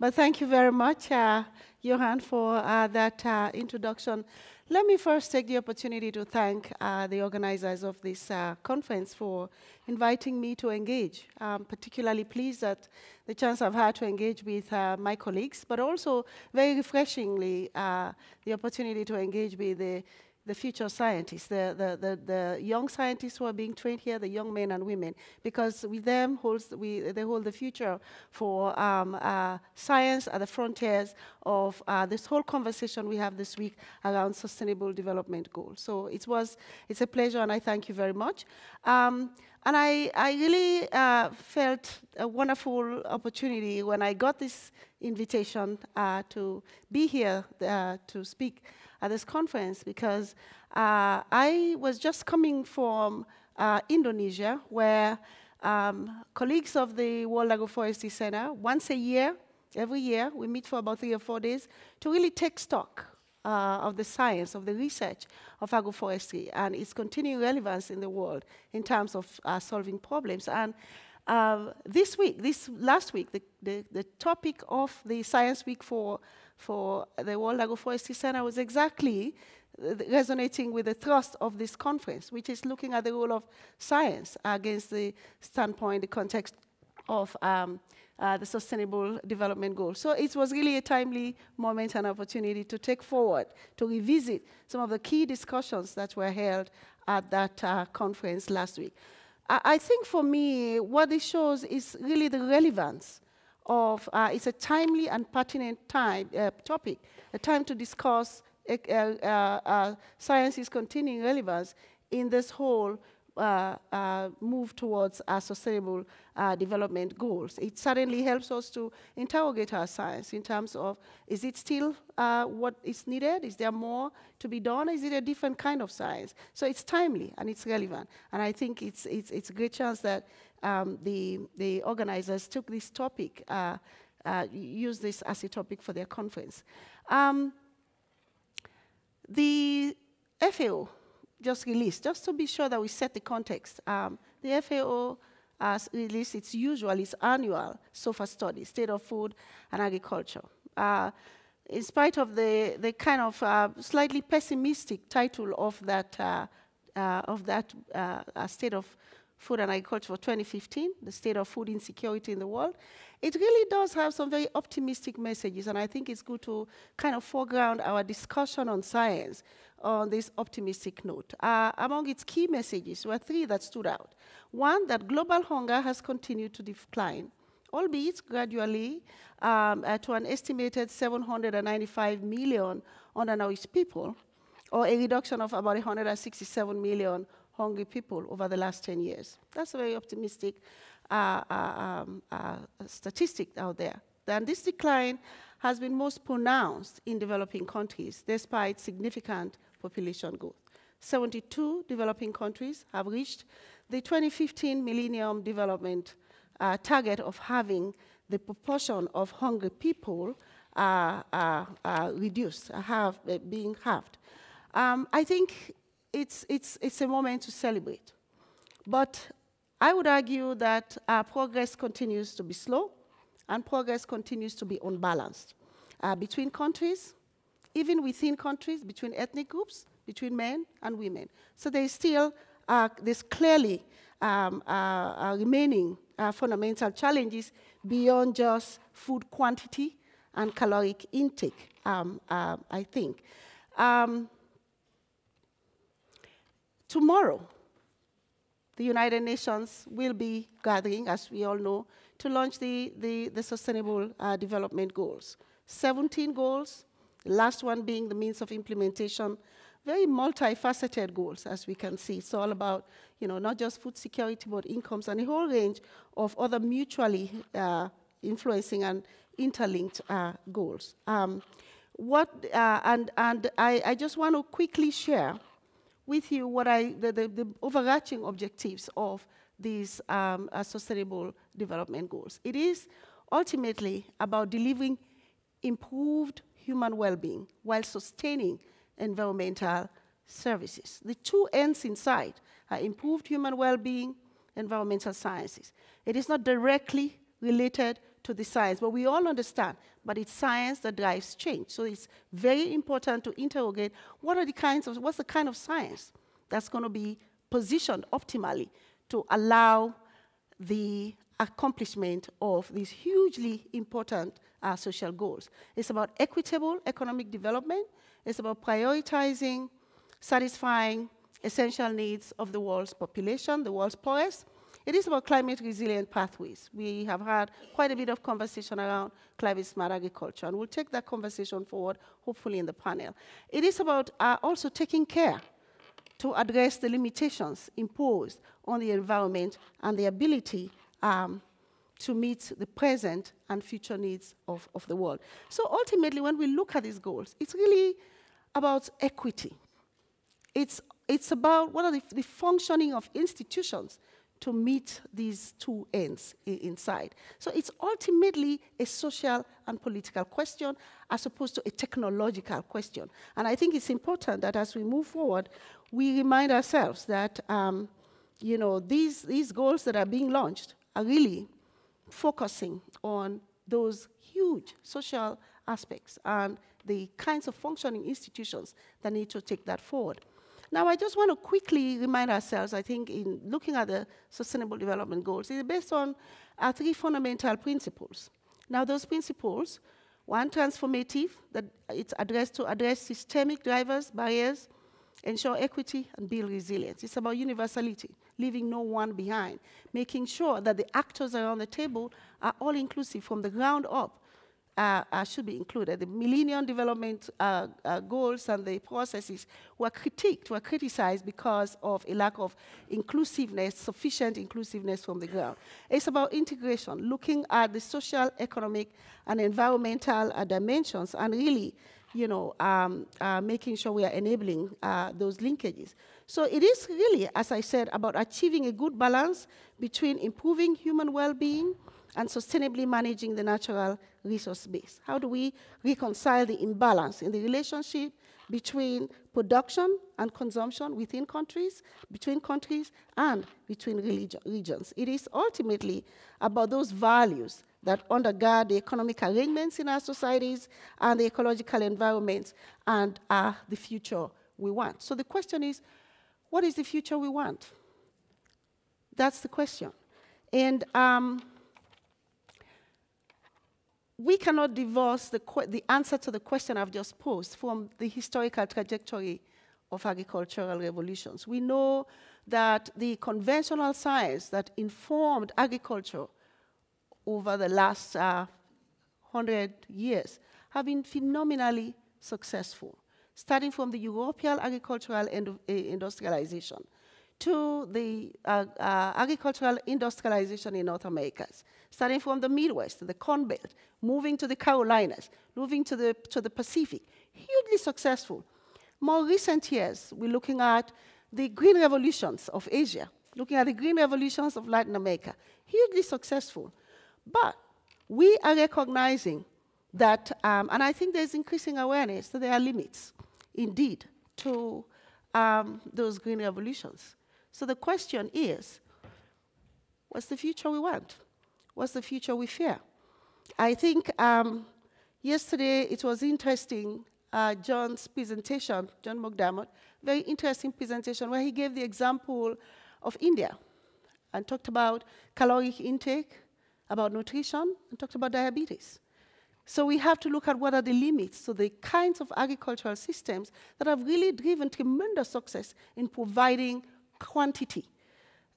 But thank you very much, uh, Johan, for uh, that uh, introduction. Let me first take the opportunity to thank uh, the organizers of this uh, conference for inviting me to engage. I'm particularly pleased that the chance I've had to engage with uh, my colleagues, but also very refreshingly the opportunity to engage with the the future scientists, the, the, the, the, young scientists who are being trained here, the young men and women, because with them holds we, they hold the future for um, uh, science at the frontiers of uh, this whole conversation we have this week around sustainable development goals. So it was, it's a pleasure and I thank you very much. Um, and I, I really uh, felt a wonderful opportunity when I got this invitation uh, to be here uh, to speak at this conference because uh, I was just coming from uh, Indonesia, where um, colleagues of the World Agroforestry Center, once a year, every year, we meet for about three or four days to really take stock uh, of the science, of the research of agroforestry and its continuing relevance in the world in terms of uh, solving problems. And uh, this week, this last week, the, the, the, topic of the Science Week for for the World Agroforestry Center was exactly uh, resonating with the thrust of this conference, which is looking at the role of science against the standpoint, the context of um, uh, the Sustainable Development Goals. So it was really a timely moment and opportunity to take forward, to revisit some of the key discussions that were held at that uh, conference last week. I, I think for me, what it shows is really the relevance of, uh, it's a timely and pertinent time, uh, topic, a time to discuss uh, uh, uh science's continuing relevance in this whole move towards our sustainable uh, development goals. It certainly helps us to interrogate our science in terms of, is it still what is needed? Is there more to be done? Is it a different kind of science? So it's timely and it's relevant. And I think it's, it's, it's a great chance that um, the, the organizers took this topic, uh, uh, used this as a topic for their conference. Um, the FAO just released, just to be sure that we set the context, um, the FAO has released its usual, its annual SOFA study, State of Food and Agriculture. Uh, in spite of the, the kind of uh, slightly pessimistic title of that, uh, uh of that uh, state of Food and Agriculture for 2015, the state of food insecurity in the world, it really does have some very optimistic messages, and I think it's good to kind of foreground our discussion on science on this optimistic note. Uh, among its key messages were three that stood out. One, that global hunger has continued to decline, albeit gradually um, uh, to an estimated 795 million undernourished people, or a reduction of about 167 million hungry people over the last 10 years. That's a very optimistic uh, uh, um, uh, statistic out there. And this decline has been most pronounced in developing countries, despite significant population growth. 72 developing countries have reached the 2015 Millennium Development uh, target of having the proportion of hungry people uh, uh, reduced, have, being halved. Um, I think it's, it's, it's a moment to celebrate. But I would argue that our progress continues to be slow and progress continues to be unbalanced uh, between countries, even within countries, between ethnic groups, between men and women. So there's still, uh, clearly um, uh, uh, remaining uh, fundamental challenges beyond just food quantity and caloric intake, um, I think. Um, Tomorrow, the United Nations will be gathering, as we all know, to launch the, the, the Sustainable uh, Development Goals. 17 goals, last one being the means of implementation, very multifaceted goals, as we can see. It's all about, you know, not just food security, but incomes and a whole range of other mutually uh, influencing and interlinked uh, goals. Um, what, uh, and and I, I just want to quickly share with you what I, the, the, the overarching objectives of these um, uh, sustainable development goals. It is ultimately about delivering improved human well-being while sustaining environmental services. The two ends in sight are improved human well-being, environmental sciences. It is not directly related to the science, but we all understand, but it's science that drives change. So it's very important to interrogate what are the kinds of, what's the kind of science that's going to be positioned optimally to allow the accomplishment of these hugely important uh, social goals. It's about equitable economic development. It's about prioritizing, satisfying essential needs of the world's population, the world's poorest, it is about climate resilient pathways. We have had quite a bit of conversation around climate smart agriculture, and we'll take that conversation forward, hopefully in the panel. It is about uh, also taking care to address the limitations imposed on the environment and the ability um, to meet the present and future needs of, of the world. So ultimately, when we look at these goals, it's really about equity. It's, it's about what are the, the functioning of institutions to meet these two ends inside. So it's ultimately a social and political question as opposed to a technological question. And I think it's important that as we move forward, we remind ourselves that um, you know, these, these goals that are being launched are really focusing on those huge social aspects and the kinds of functioning institutions that need to take that forward. Now, I just want to quickly remind ourselves, I think, in looking at the Sustainable Development Goals, it's based on uh, three fundamental principles. Now, those principles, one, transformative, that it's addressed to address systemic drivers, barriers, ensure equity, and build resilience. It's about universality, leaving no one behind, making sure that the actors around the table are all inclusive from the ground up, uh, uh, should be included. The Millennium Development uh, uh, Goals and the processes were critiqued, were criticized because of a lack of inclusiveness, sufficient inclusiveness from the ground. It's about integration, looking at the social, economic, and environmental uh, dimensions, and really, you know, um, uh, making sure we are enabling those linkages. So it is really, as I said, about achieving a good balance between improving human well-being, and sustainably managing the natural resource base. How do we reconcile the imbalance in the relationship between production and consumption within countries, between countries, and between regions? It is ultimately about those values that undergird the economic arrangements in our societies and the ecological environments and are the future we want. So the question is, what is the future we want? That's the question. And um, we cannot divorce the, the answer to the question I've just posed from the historical trajectory of agricultural revolutions. We know that the conventional science that informed agriculture over the last uh, 100 years have been phenomenally successful, starting from the European agricultural industrialization to the uh, uh, agricultural industrialization in North America, starting from the Midwest, the Corn Belt, moving to the Carolinas, moving to the, to the Pacific, hugely successful. More recent years, we're looking at the green revolutions of Asia, looking at the green revolutions of Latin America, hugely successful. But we are recognizing that, um, and I think there's increasing awareness that there are limits, indeed, to um, those green revolutions. So the question is, what's the future we want? What's the future we fear? I think um, yesterday it was interesting, uh, John's presentation, John McDermott, very interesting presentation where he gave the example of India and talked about caloric intake, about nutrition, and talked about diabetes. So we have to look at what are the limits to the kinds of agricultural systems that have really driven tremendous success in providing quantity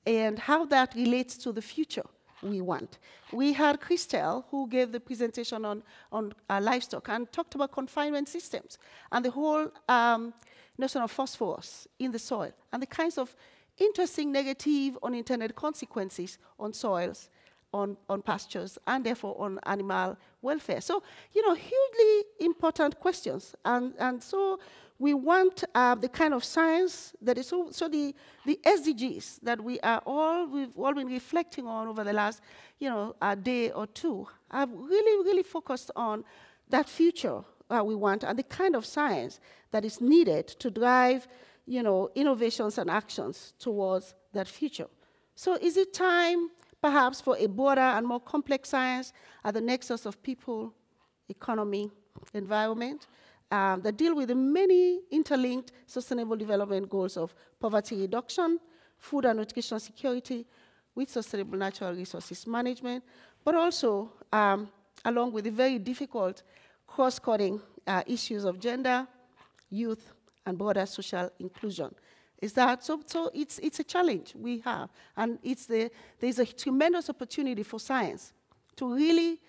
and how that relates to the future we want. We had Christelle, who gave the presentation on, on uh, livestock and talked about confinement systems and the whole um, notion of phosphorus in the soil and the kinds of interesting negative unintended consequences on soils, on, on pastures, and therefore on animal welfare. So, you know, hugely important questions. And, and so we want uh, the kind of science that is so, so the, the SDGs that we are all, we've all been reflecting on over the last, you know, a day or two, have really, really focused on that future uh, we want and the kind of science that is needed to drive, you know, innovations and actions towards that future. So is it time, perhaps for a broader and more complex science at the nexus of people, economy, environment, um, that deal with the many interlinked sustainable development goals of poverty reduction, food and nutrition security, with sustainable natural resources management, but also um, along with the very difficult cross-cutting uh, issues of gender, youth, and broader social inclusion. Is that so? So it's it's a challenge we have, and it's the there's a tremendous opportunity for science to really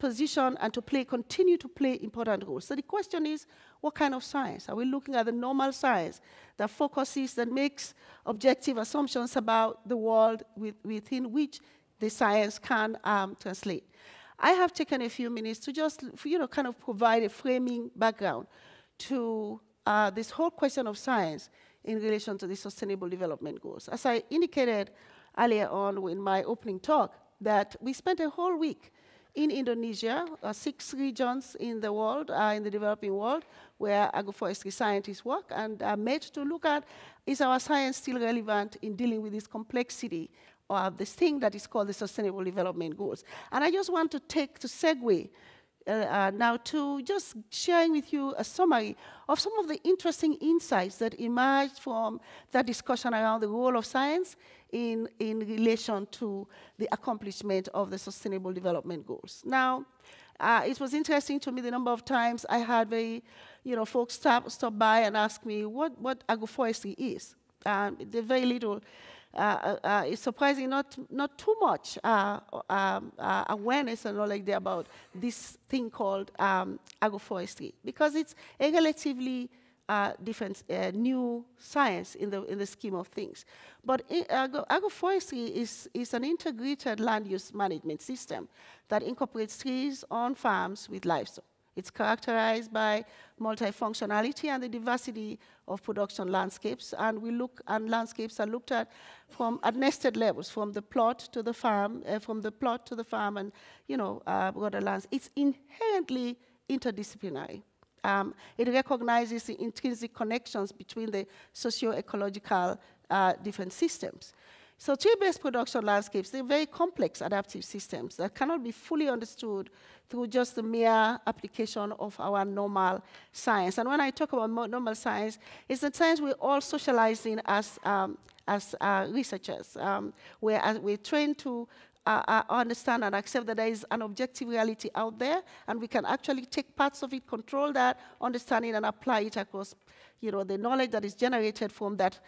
position and to play, continue to play important roles. So the question is, what kind of science? Are we looking at the normal science that focuses, that makes objective assumptions about the world with, within which the science can um, translate? I have taken a few minutes to just, you know, kind of provide a framing background to uh, this whole question of science in relation to the Sustainable Development Goals. As I indicated earlier on in my opening talk, that we spent a whole week in Indonesia, uh, six regions in the world, uh, in the developing world, where agroforestry scientists work and are made to look at is our science still relevant in dealing with this complexity of this thing that is called the Sustainable Development Goals. And I just want to take to segue uh, uh, now to just sharing with you a summary of some of the interesting insights that emerged from that discussion around the role of science in, in relation to the accomplishment of the Sustainable Development Goals. Now, uh, it was interesting to me the number of times I had very, you know, folks stop, stop by and ask me what, what agroforestry is. Um, the very little it's surprising not, not too much uh, um, uh, awareness and knowledge about this thing called um, agroforestry because it's a relatively uh, different new science in the, in the scheme of things. But agroforestry is, is an integrated land use management system that incorporates trees on farms with livestock. It's characterized by multifunctionality and the diversity of production landscapes, and we look and landscapes are looked at from at nested levels, from the plot to the farm, uh, from the plot to the farm, and you know, uh, other lands. It's inherently interdisciplinary. Um, it recognizes the intrinsic connections between the socio-ecological uh, different systems. So tree-based production landscapes, they're very complex adaptive systems that cannot be fully understood through just the mere application of our normal science. And when I talk about normal science, it's the science we're all socializing as, um, as uh, researchers. Um, we're, uh, we're trained to uh, uh, understand and accept that there is an objective reality out there, and we can actually take parts of it, control that understanding, and apply it across, you know, the knowledge that is generated from that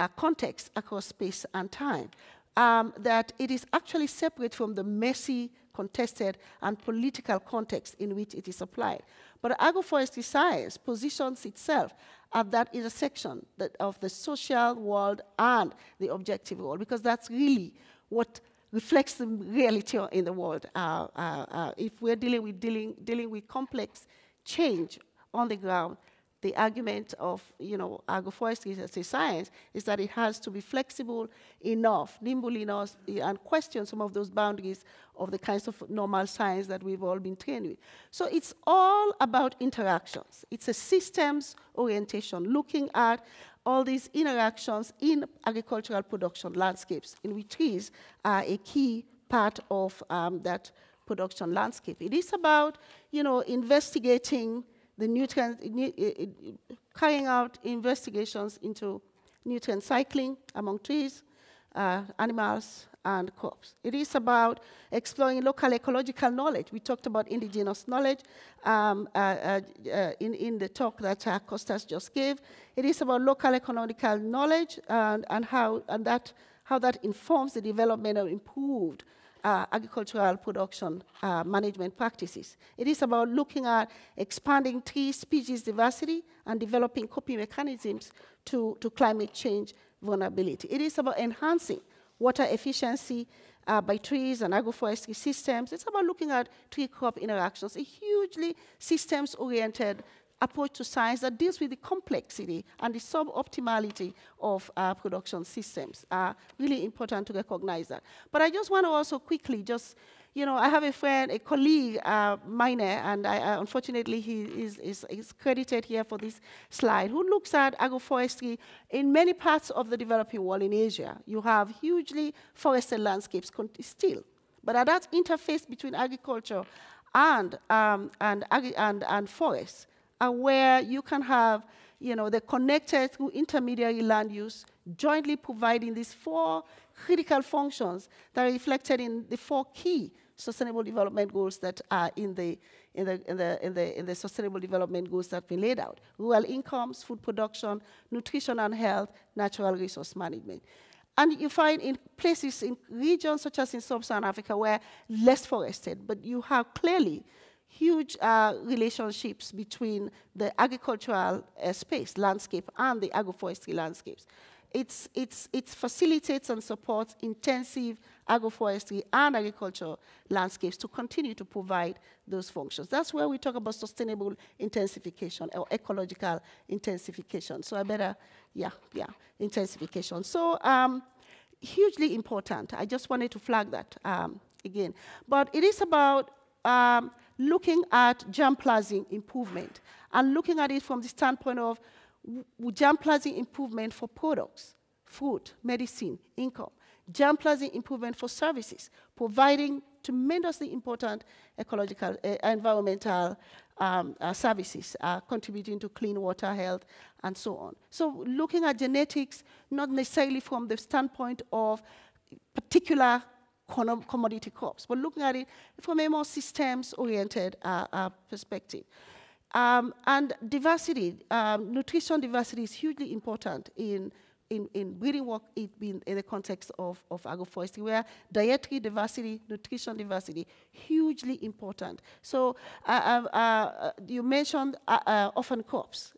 uh, context across space and time. Um, that it is actually separate from the messy, contested, and political context in which it is applied. But agroforestry science positions itself at that intersection that of the social world and the objective world, because that's really what reflects the reality in the world. Uh, uh, uh, if we're dealing with, dealing, dealing with complex change on the ground, the argument of you know agroforestry as a science is that it has to be flexible enough, nimble enough, and question some of those boundaries of the kinds of normal science that we've all been trained with. So it's all about interactions. It's a systems orientation, looking at all these interactions in agricultural production landscapes, in which trees are a key part of um, that production landscape. It is about, you know, investigating the nutrient, carrying out investigations into nutrient cycling among trees, uh, animals, and crops. It is about exploring local ecological knowledge. We talked about indigenous knowledge um, uh, uh, uh in, in the talk that uh, Costas just gave. It is about local economical knowledge and, and, how, and that, how that informs the development of improved uh, agricultural production uh, management practices. It is about looking at expanding tree species diversity and developing coping mechanisms to, to climate change vulnerability. It is about enhancing water efficiency uh, by trees and agroforestry systems. It's about looking at tree-crop interactions, a hugely systems-oriented approach to science that deals with the complexity and the suboptimality of uh, production systems. Uh, really important to recognize that. But I just want to also quickly just you know, I have a friend, a colleague, uh, Meine, and I, unfortunately he is, is, is, credited here for this slide, who looks at agroforestry in many parts of the developing world in Asia. You have hugely forested landscapes still. But at that interface between agriculture and, um, and, and, and forests, are where you can have you know, the connected through intermediary land use, jointly providing these four critical functions that are reflected in the four key sustainable development goals that are in the, in the, in the, in the, in the sustainable development goals that we laid out. Rural incomes, food production, nutrition and health, natural resource management. And you find in places, in regions such as in sub-Saharan Africa where less forested, but you have clearly huge uh, relationships between the agricultural uh, space, landscape, and the agroforestry landscapes. It's, it's, it facilitates and supports intensive agroforestry and agricultural landscapes to continue to provide those functions. That's where we talk about sustainable intensification or ecological intensification. So I better, yeah, yeah, intensification. So um, hugely important. I just wanted to flag that um, again. But it is about um, looking at germplasm improvement and looking at it from the standpoint of germplasm improvement for products, food, medicine, income, germplasm improvement for services, providing tremendously important ecological, uh, environmental um, uh, services, uh, contributing to clean water, health, and so on. So looking at genetics, not necessarily from the standpoint of particular commodity crops, but looking at it from a more systems-oriented uh, uh, perspective. Um, and diversity, um, nutrition diversity is hugely important in, in, in breeding work being in the context of, of agroforestry, where dietary diversity, nutrition diversity, hugely important. So uh, uh, uh you mentioned uh, orphan crops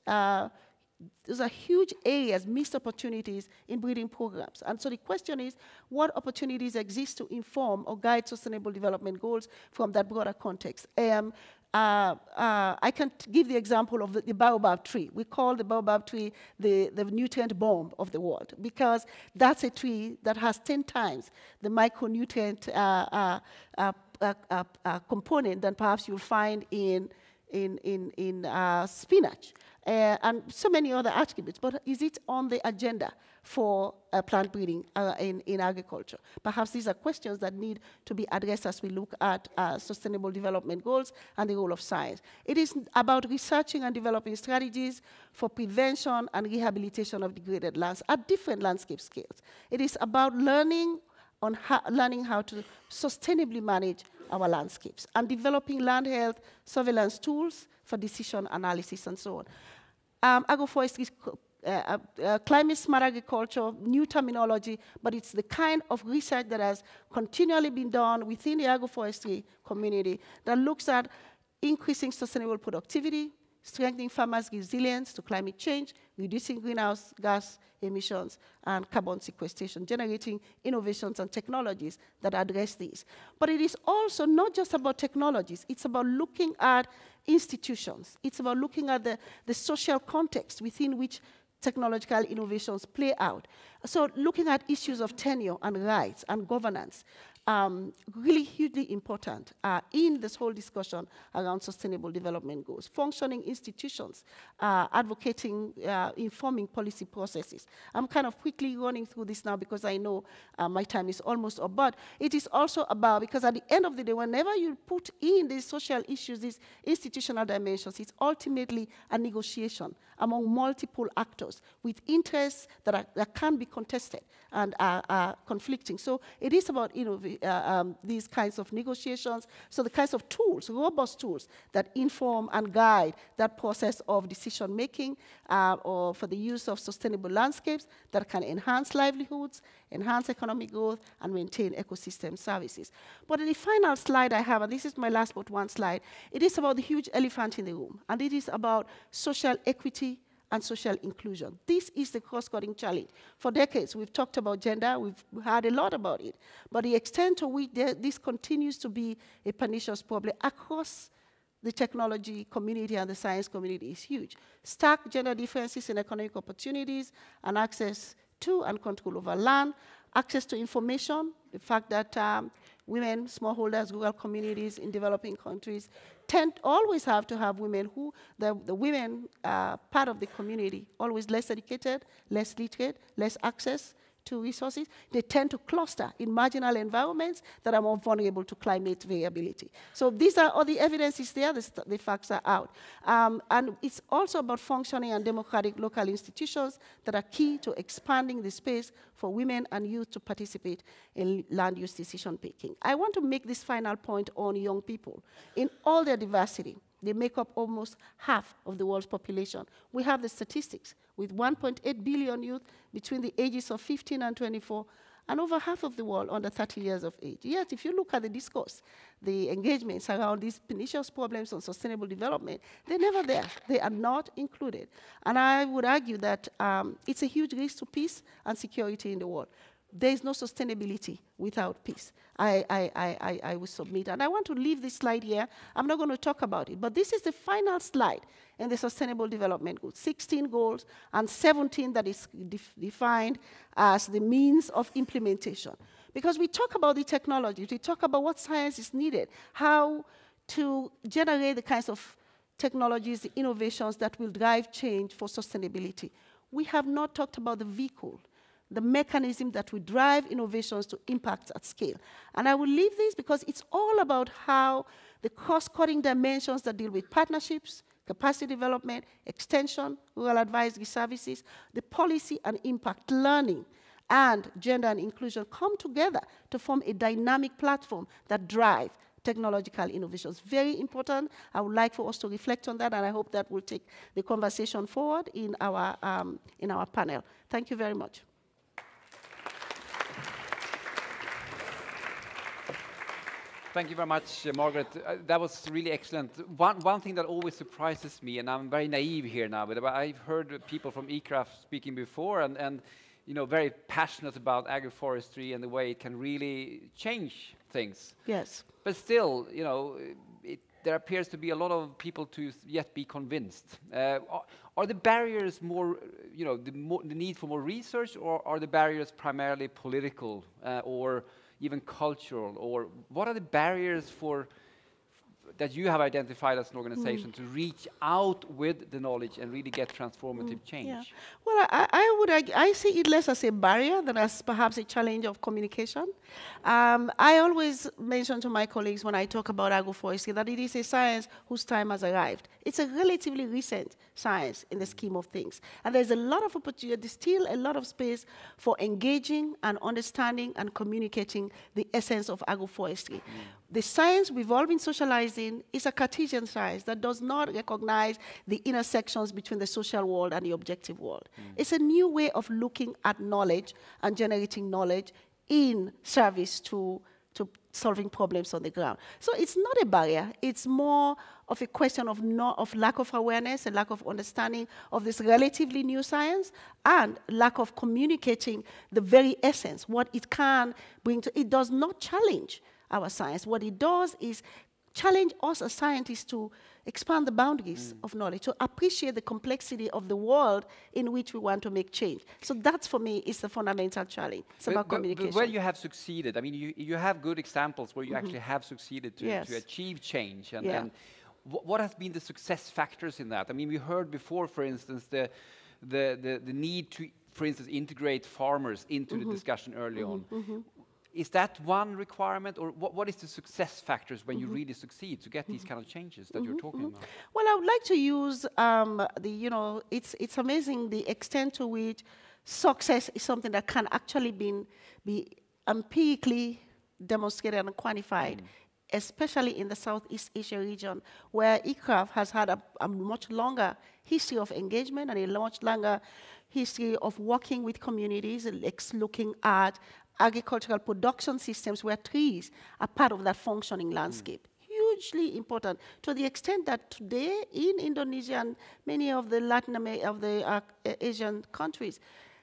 those are huge areas, missed opportunities in breeding programs. And so the question is, what opportunities exist to inform or guide sustainable development goals from that broader context? Um, uh, uh, I can give the example of the, the, baobab tree. We call the baobab tree the, the nutrient bomb of the world because that's a tree that has 10 times the micronutrient uh, uh, uh, uh component than perhaps you'll find in, in, in, in spinach uh, and so many other attributes, but is it on the agenda for uh, plant breeding uh, in, in agriculture? Perhaps these are questions that need to be addressed as we look at uh, sustainable development goals and the role of science. It is about researching and developing strategies for prevention and rehabilitation of degraded lands at different landscape scales. It is about learning on how, learning how to sustainably manage our landscapes and developing land health surveillance tools for decision analysis and so on. Um, agroforestry uh, uh, uh, climate smart agriculture, new terminology, but it's the kind of research that has continually been done within the agroforestry community that looks at increasing sustainable productivity, strengthening farmers' resilience to climate change, reducing greenhouse gas emissions, and carbon sequestration, generating innovations and technologies that address these. But it is also not just about technologies, it's about looking at institutions. It's about looking at the, the social context within which technological innovations play out. So looking at issues of tenure and rights and governance, um, really hugely important uh, in this whole discussion around sustainable development goals. Functioning institutions, uh, advocating, uh, informing policy processes. I'm kind of quickly running through this now because I know uh, my time is almost up, but it is also about, because at the end of the day, whenever you put in these social issues, these institutional dimensions, it's ultimately a negotiation among multiple actors with interests that, are, that can be contested and are, are conflicting. So it is about uh, um, these kinds of negotiations, so the kinds of tools, robust tools that inform and guide that process of decision making uh, or for the use of sustainable landscapes that can enhance livelihoods, enhance economic growth, and maintain ecosystem services. But in the final slide I have, and this is my last but one slide, it is about the huge elephant in the room, and it is about social equity and social inclusion. This is the cross-cutting challenge. For decades, we've talked about gender, we've heard a lot about it, but the extent to which this continues to be a pernicious problem across the technology community and the science community is huge. Stark gender differences in economic opportunities and access to and control over land, access to information, the fact that um, women, smallholders, rural communities in developing countries. Tend always have to have women who, the, the women are part of the community, always less educated, less literate, less access to resources, they tend to cluster in marginal environments that are more vulnerable to climate variability. So these are all the evidence is there, the, the facts are out. Um, and it's also about functioning and democratic local institutions that are key to expanding the space for women and youth to participate in land use decision making. I want to make this final point on young people in all their diversity. They make up almost half of the world's population. We have the statistics with 1.8 billion youth between the ages of 15 and 24, and over half of the world under 30 years of age. Yet, if you look at the discourse, the engagements around these pernicious problems on sustainable development, they're never there. They are not included. And I would argue that um, it's a huge risk to peace and security in the world there is no sustainability without peace. I, I, I, I, will submit. And I want to leave this slide here. I'm not going to talk about it, but this is the final slide in the Sustainable Development Goals 16 goals and 17 that is def defined as the means of implementation. Because we talk about the technology, we talk about what science is needed, how to generate the kinds of technologies, the innovations that will drive change for sustainability. We have not talked about the vehicle the mechanism that will drive innovations to impact at scale. And I will leave this because it's all about how the cost-cutting dimensions that deal with partnerships, capacity development, extension, rural advisory services, the policy and impact learning, and gender and inclusion come together to form a dynamic platform that drive technological innovations. Very important. I would like for us to reflect on that, and I hope that will take the conversation forward in our, um, in our panel. Thank you very much. Thank you very much, uh, Margaret. Uh, that was really excellent. One, one thing that always surprises me, and I'm very naive here now, but I've heard people from ICRAF speaking before, and, and you know, very passionate about agroforestry and the way it can really change things. Yes. But still, you know, it, there appears to be a lot of people to yet be convinced. Uh, are, are, the barriers more, you know, the, more, the, need for more research, or are the barriers primarily political uh, or even cultural, or what are the barriers for that you have identified as an organization mm. to reach out with the knowledge and really get transformative mm. change? Yeah. Well, I, I would I, I, see it less as a barrier than as perhaps a challenge of communication. Um, I always mention to my colleagues when I talk about agroforestry that it is a science whose time has arrived. It's a relatively recent science in the scheme of things. And there's a lot of opportunity, there's still a lot of space for engaging and understanding and communicating the essence of agroforestry. Mm. The science we've all been socializing is a Cartesian science that does not recognize the intersections between the social world and the objective world. Mm. It's a new way of looking at knowledge and generating knowledge in service to, to solving problems on the ground. So it's not a barrier, it's more of a question of, not, of lack of awareness and lack of understanding of this relatively new science and lack of communicating the very essence, what it can bring to, it does not challenge our science. What it does is challenge us as scientists to expand the boundaries mm. of knowledge, to appreciate the complexity of the world in which we want to make change. So that's for me is the fundamental challenge. It's but, about but, communication. But where you have succeeded, I mean, you, you have good examples where you mm -hmm. actually have succeeded to, yes. to achieve change. And, yeah. and what has been the success factors in that? I mean, we heard before, for instance, the, the, the, the need to, for instance, integrate farmers into mm -hmm. the mm-hmm. discussion early -hmm. on. Mm-hmm. Is that one requirement, or what, what is the success factors when mm -hmm. you mm-hmm. really succeed to get these mm-hmm. kind of changes that mm -hmm. you're mm-hmm. talking about? Well, I would like to use um, the, you know, it's, it's amazing the extent to which success is something that can actually be, be empirically demonstrated and quantified. Mm. Especially in the Southeast Asia region, where ICRAF has had a, a much longer history of engagement and a much longer history of working with communities, looking at agricultural production systems where trees are part of that functioning landscape. Mm. Hugely important to the extent that today in Indonesia and many of the Latin America, of the uh, Asian countries,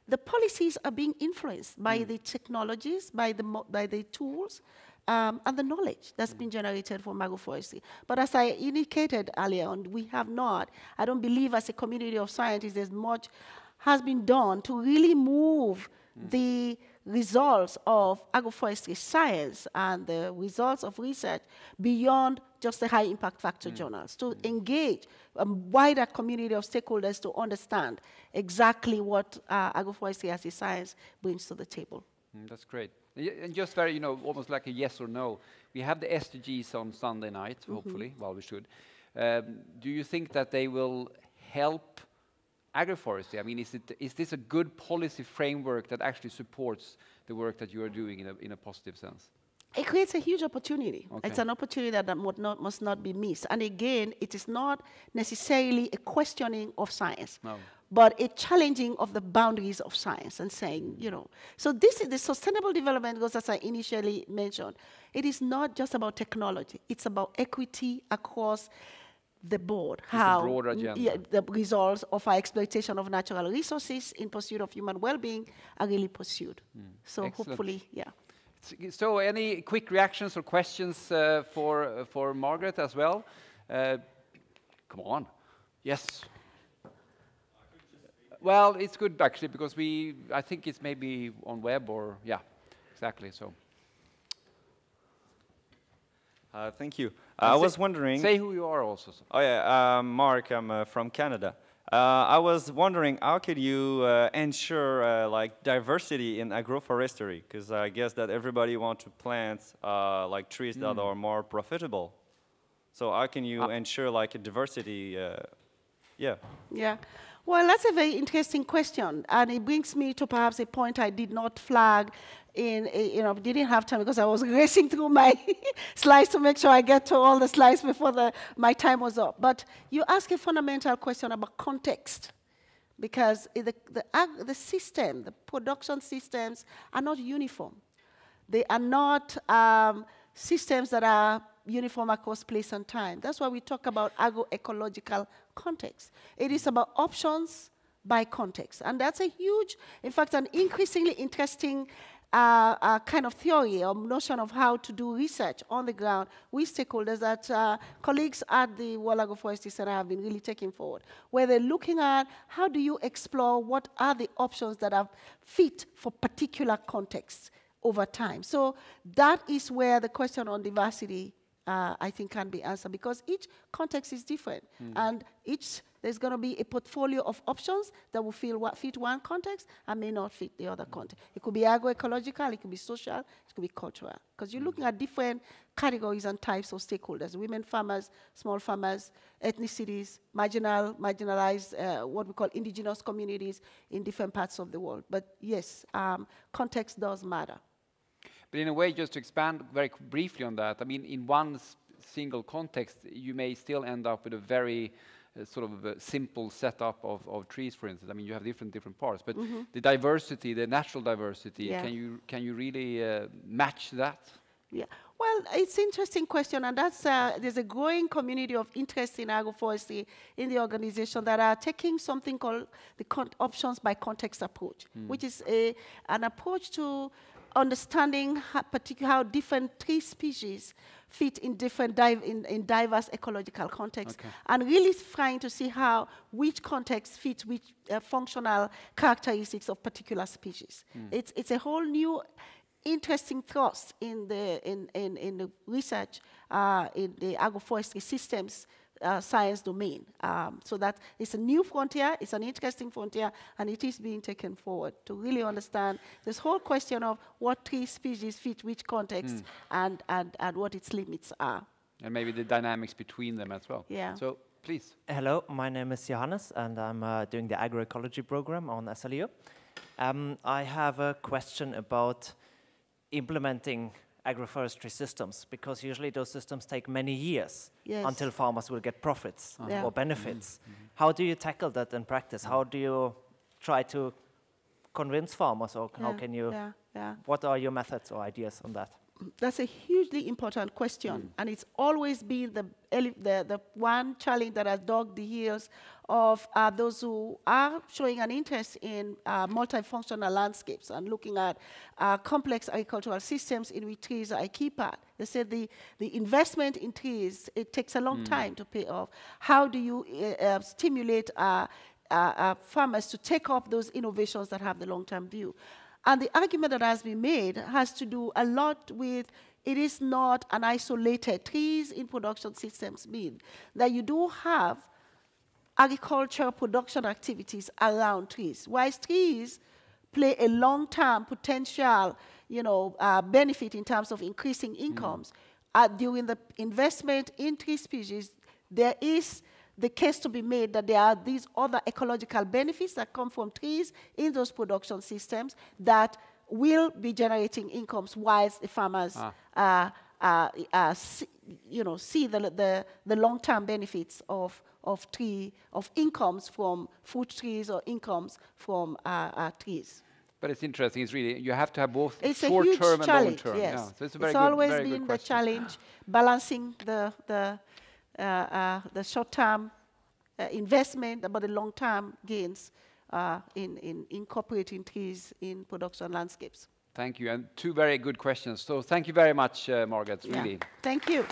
the policies are being influenced by mm. the technologies, by the, by the tools, um, and the knowledge that's mm. been generated from agroforestry. But as I indicated earlier on, we have not, I don't believe as a community of scientists there's much has been done to really move mm. the results of agroforestry science and the results of research beyond just the high impact factor mm. journals, to mm. engage a wider community of stakeholders to understand exactly what uh, agroforestry as a science brings to the table. Mm, that's great. And just very, you know, almost like a yes or no. We have the SDGs on Sunday night, -hmm. hopefully, well, we should. Um, do you think that they will help agroforestry? I mean, is, it, is this a good policy framework that actually supports the work that you are doing in a, in a positive sense? It creates a huge opportunity. Okay. It's an opportunity that, that not, must not be missed. And again, it is not necessarily a questioning of science. No but a challenging of the boundaries of science and saying, you know, so this is the sustainable development goals as I initially mentioned. It is not just about technology, it's about equity across the board, it's how yeah, the results of our exploitation of natural resources in pursuit of human well-being are really pursued. Mm. So Excellent. hopefully, yeah. So any quick reactions or questions uh, for, uh, for Margaret as well? Uh, come on. Yes. Well, it's good actually because we, I think it's maybe on web or, yeah, exactly, so. Uh, thank you. Uh, I was wondering. Say who you are also. Oh yeah, um, Mark. I'm uh, from Canada. Uh, I was wondering how could you uh, ensure uh, like diversity in agroforestry? Because I guess that everybody wants to plant like trees mm. that hmm. are more profitable. So how can you ensure like a diversity? yeah. Yeah. Well, that's a very interesting question, and it brings me to perhaps a point I did not flag in, you know, didn't have time because I was racing through my slides to make sure I get to all the slides before the, my time was up. But you ask a fundamental question about context because the, the, the system, the production systems are not uniform. They are not um, systems that are uniform across place and time. That's why we talk about agroecological context. It is about options by context. And that's a huge, in fact, an increasingly interesting uh, uh, kind of theory or notion of how to do research on the ground with stakeholders that uh, colleagues at the World Agroforestry Center have been really taking forward, where they're looking at how do you explore what are the options that are fit for particular contexts over time. So that is where the question on diversity uh, I think can be answered because each context is different mm. and each there's going to be a portfolio of options that will feel what fit one context and may not fit the other context. It could be agroecological, it could be social, it could be cultural because you're mm. looking at different categories and types of stakeholders: women farmers, small farmers, ethnicities, marginal, marginalized, uh, what we call indigenous communities in different parts of the world. But yes, um, context does matter. But in a way, just to expand very briefly on that, I mean, in one single context, you may still end up with a very sort of a simple setup of, of trees, for instance. I mean, you have different different parts, but mm -hmm. the diversity, the natural diversity, yeah. can you can you really uh, match that? Yeah. Well, it's an interesting question, and that's uh, there's a growing community of interest in agroforestry in the organization that are taking something called the options by context approach, mm. which is a, an approach to understanding how, how different tree species fit in different in, in, diverse ecological contexts okay. and really trying to see how which context fits which uh, functional characteristics of particular species. Mm. It's, it's a whole new interesting thrust in the, in, in, in the research uh, in the agroforestry systems uh, science domain. Um, so that it's a new frontier, it's an interesting frontier, and it is being taken forward to really understand this whole question of what tree species fit which context mm. and, and, and what its limits are. And maybe the dynamics between them as well. Yeah. So please. Hello, my name is Johannes, and I'm uh, doing the agroecology program on SLU. Um, I have a question about implementing agroforestry systems because usually those systems take many years yes. until farmers will get profits uh -huh. yeah. or benefits. Mm -hmm. How do you tackle that in practice? How do you try to convince farmers or yeah. how can you, yeah. what are your methods or ideas on that? That's a hugely important question, mm. and it's always been the, the, the one challenge that has dogged the heels of uh, those who are showing an interest in uh, multifunctional landscapes and looking at uh, complex agricultural systems in which trees are a key part. They said the, the investment in trees, it takes a long mm. time to pay off. How do you uh, uh, stimulate uh, farmers to take up those innovations that have the long-term view? And the argument that has been made has to do a lot with it is not an isolated trees in production systems mean that you do have agricultural production activities around trees. Whilst trees play a long-term potential, you know, uh, benefit in terms of increasing incomes, uh, during the investment in tree species, there is the case to be made that there are these other ecological benefits that come from trees in those production systems that will be generating incomes whilst the farmers Ah. uh, uh, uh, see, you know, see the, the, the long-term benefits of, of tree, of incomes from fruit trees or incomes from uh, uh, trees. But it's interesting. It's really you have to have both It's short term and long term. yes. Yeah. So it's a very it's good, always been the question. challenge, balancing the, the, the short-term uh, investment, about the long-term gains uh, in, in incorporating trees in production landscapes. Thank you, and two very good questions. So thank you very much, uh, Margaret. Yeah. Really. Thank you.